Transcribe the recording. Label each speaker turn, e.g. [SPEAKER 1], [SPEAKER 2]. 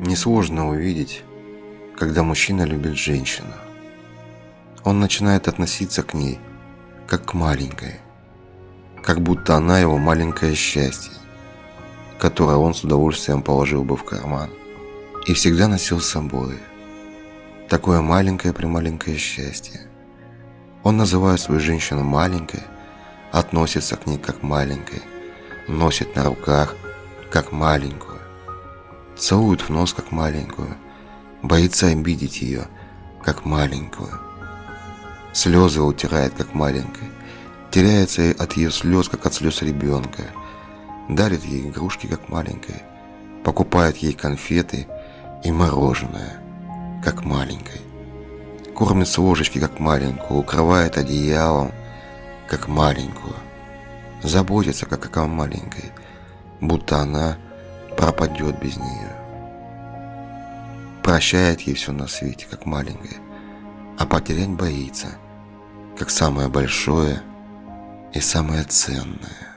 [SPEAKER 1] Несложно увидеть, когда мужчина любит женщину. Он начинает относиться к ней, как к маленькой, как будто она его маленькое счастье, которое он с удовольствием положил бы в карман и всегда носил с собой. Такое маленькое-прималенькое счастье. Он называет свою женщину маленькой, относится к ней как маленькой, носит на руках как маленькую, целует в нос как маленькую, боится обидеть ее как маленькую. Слезы утирает как маленькая, теряется от ее слез, как от слез ребенка, дарит ей игрушки как маленькой, покупает ей конфеты и мороженое как маленькой, кормит с ложечки как маленькую, укрывает одеялом как маленькую, заботится как о маленькой, будто она пропадет без нее. Прощает ей все на свете, как маленькая, а потерять боится, как самое большое и самое ценное.